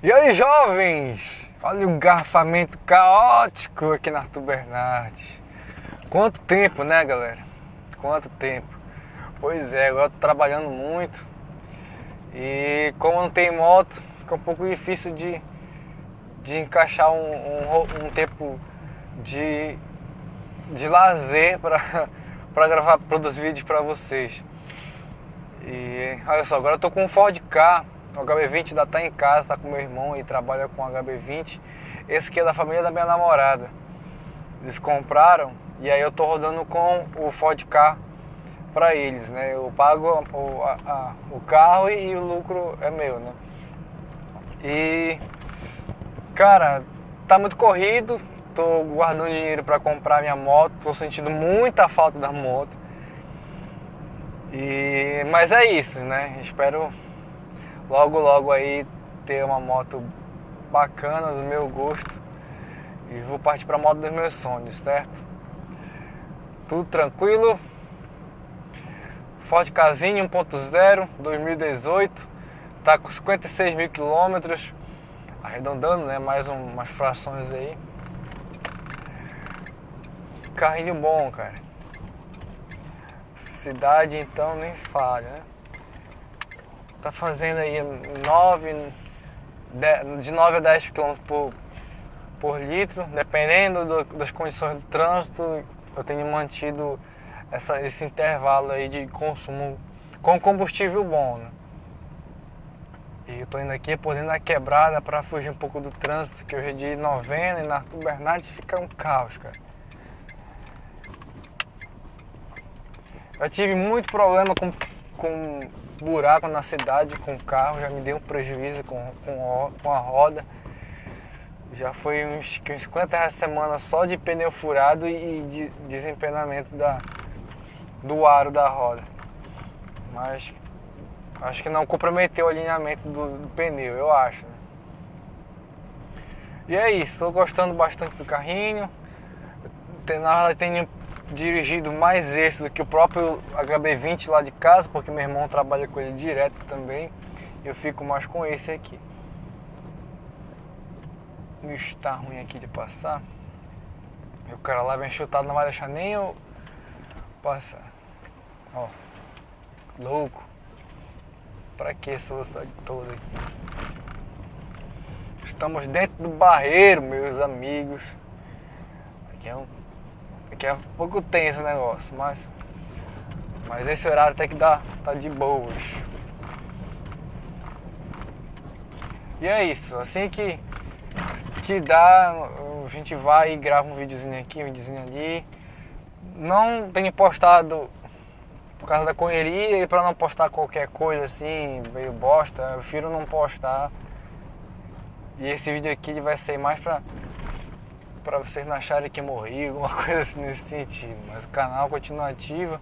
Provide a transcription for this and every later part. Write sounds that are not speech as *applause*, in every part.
E aí, jovens? Olha o garfamento caótico aqui na Arthur Bernardes. Quanto tempo, né, galera? Quanto tempo. Pois é, agora tô trabalhando muito. E como não tem moto, fica um pouco difícil de, de encaixar um, um, um tempo de, de lazer para *laughs* gravar, produzir vídeos para vocês. E olha só, agora eu tô com um Ford K o HB20 ainda tá em casa, tá com meu irmão e trabalha com o HB20. Esse aqui é da família da minha namorada. Eles compraram e aí eu tô rodando com o Ford K para eles, né? Eu pago o, a, a, o carro e o lucro é meu, né? E cara, tá muito corrido, tô guardando dinheiro para comprar minha moto, tô sentindo muita falta da moto. E mas é isso, né? Espero logo logo aí ter uma moto bacana do meu gosto. E vou partir para a moto dos meus sonhos, certo? Tudo tranquilo. Ford Casinho 1.0 2018 tá com 56 mil quilômetros. Arredondando né? Mais um, umas frações aí. Carrinho bom cara. Cidade então nem falha né tá fazendo aí 9, de 9 a 10 km por, por litro, dependendo do, das condições do trânsito, eu tenho mantido essa, esse intervalo aí de consumo com combustível bom. Né? E eu tô indo aqui por dentro da quebrada para fugir um pouco do trânsito, que hoje é de novena e na Arthur Bernardes fica um caos, cara. Eu tive muito problema com, com buraco na cidade com carro, já me deu um prejuízo com, com, com a roda. Já foi uns, uns 50 reais semana só de pneu furado e de desempenamento da, do aro da roda. Mas acho que não comprometeu o alinhamento do, do pneu, eu acho. Né? E é isso, estou gostando bastante do carrinho. Na verdade, tenho dirigido mais esse do que o próprio HB20 lá de casa, porque meu irmão trabalha com ele direto também. Eu fico mais com esse aqui. Bicho, tá ruim aqui de passar. E o cara lá vem chutado, não vai deixar nem eu passar. Ó, louco. Pra que essa velocidade toda aqui? Estamos dentro do barreiro, meus amigos. Aqui é um que é pouco tenso o negócio, mas, mas esse horário tem que dar, tá de boas. E é isso, assim que, que dá, a gente vai e grava um videozinho aqui, um videozinho ali. Não tenho postado por causa da correria e para não postar qualquer coisa assim, meio bosta, eu prefiro não postar. E esse vídeo aqui vai ser mais pra para vocês não acharem que morri, alguma *laughs* coisa assim nesse sentido. Mas o canal continua ativo.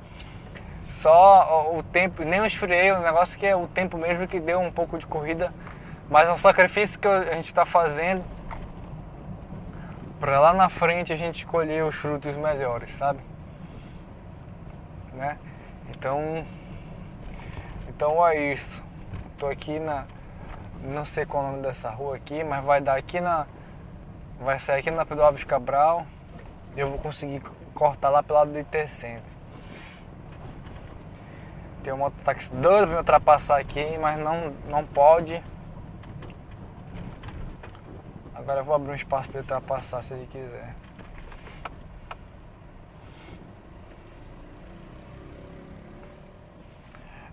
Só o tempo, nem eu esfriei, o negócio que é o tempo mesmo que deu um pouco de corrida. Mas é um sacrifício que a gente está fazendo para lá na frente a gente colher os frutos melhores, sabe? Né? Então, então é isso. Tô aqui na, não sei qual é o nome dessa rua aqui, mas vai dar aqui na vai sair aqui na Pedro Alves Cabral e eu vou conseguir cortar lá pelo lado do IT Centro. Tem um mototáxi doido pra me ultrapassar aqui, mas não, não pode. Agora eu vou abrir um espaço para ele ultrapassar se ele quiser.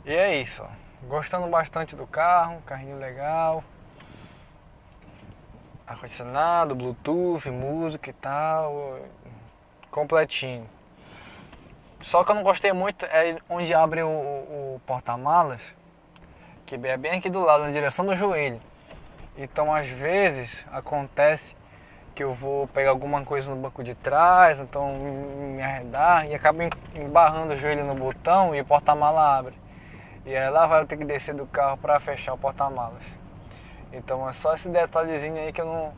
E é isso. Gostando bastante do carro, carrinho legal ar-condicionado, bluetooth, música e tal, completinho. Só que eu não gostei muito é onde abre o, o porta-malas, que é bem aqui do lado, na direção do joelho. Então às vezes acontece que eu vou pegar alguma coisa no banco de trás, então me arredar e acaba embarrando o joelho no botão e o porta-mala abre. E aí lá vai eu ter que descer do carro para fechar o porta-malas. Então é só esse detalhezinho aí que eu não...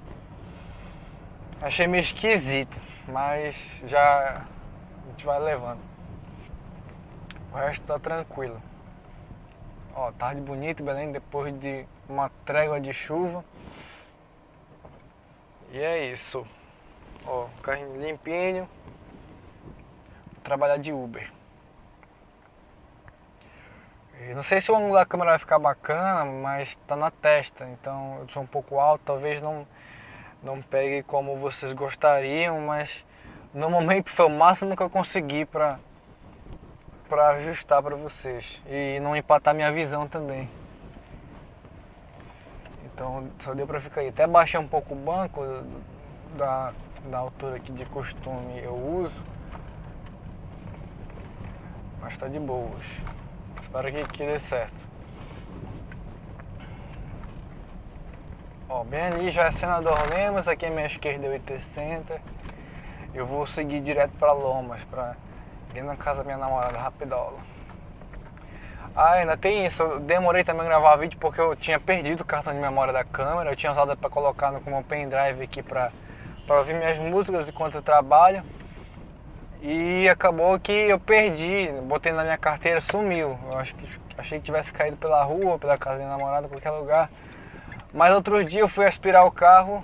Achei meio esquisito, mas já a gente vai levando. O resto tá tranquilo. Ó, tarde bonito, Belém, depois de uma trégua de chuva. E é isso. Ó, carrinho limpinho. Trabalhar de Uber. E não sei se o ângulo da câmera vai ficar bacana, mas tá na testa, então eu sou um pouco alto, talvez não, não pegue como vocês gostariam, mas no momento foi o máximo que eu consegui pra, pra ajustar pra vocês e não empatar minha visão também. Então só deu pra ficar aí. Até baixei um pouco o banco da, da altura que de costume eu uso. Mas tá de boas. Espero que, que dê certo. Ó, bem ali já é Senador Lemos, aqui à minha esquerda é o IT Center. Eu vou seguir direto para Lomas, para ir na casa da minha namorada Rapidola. Ah, ainda tem isso, eu demorei também a gravar vídeo porque eu tinha perdido o cartão de memória da câmera, eu tinha usado para colocar no, como pendrive aqui para ouvir minhas músicas enquanto eu trabalho. E acabou que eu perdi, botei na minha carteira, sumiu. Eu acho que achei que tivesse caído pela rua, pela casa da minha namorada, qualquer lugar. Mas outro dia eu fui aspirar o carro,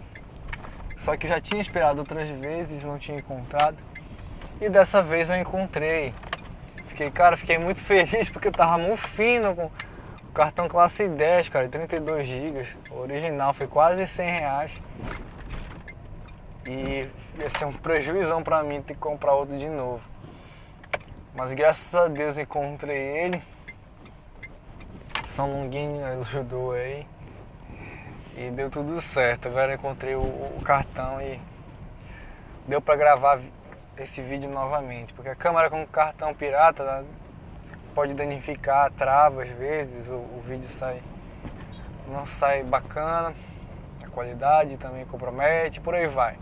só que eu já tinha aspirado outras vezes, não tinha encontrado. E dessa vez eu encontrei. Fiquei, cara, fiquei muito *laughs* feliz porque eu tava muito fino com o cartão classe 10, cara, 32 GB. Original foi quase 100 reais. E ia ser um prejuízo pra mim ter que comprar outro de novo. Mas graças a Deus encontrei ele. São Longuinho ajudou aí. E deu tudo certo. Agora encontrei o, o cartão e deu pra gravar esse vídeo novamente. Porque a câmera com cartão pirata né, pode danificar, trava às vezes, o, o vídeo sai não sai bacana, a qualidade também compromete, por aí vai.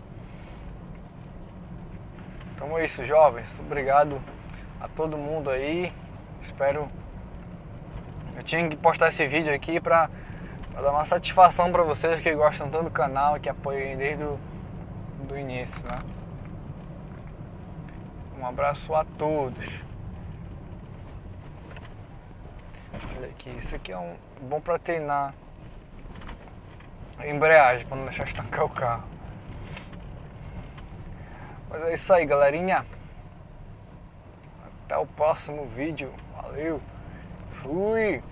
Então é isso, jovens. Obrigado a todo mundo aí. Espero. Eu tinha que postar esse vídeo aqui pra, pra dar uma satisfação pra vocês que gostam tanto do canal e que apoiam desde o do início, né? Um abraço a todos. Olha aqui, isso aqui é um bom pra treinar a embreagem, pra não deixar estancar o carro. Mas é isso aí, galerinha. Até o próximo vídeo. Valeu. Fui.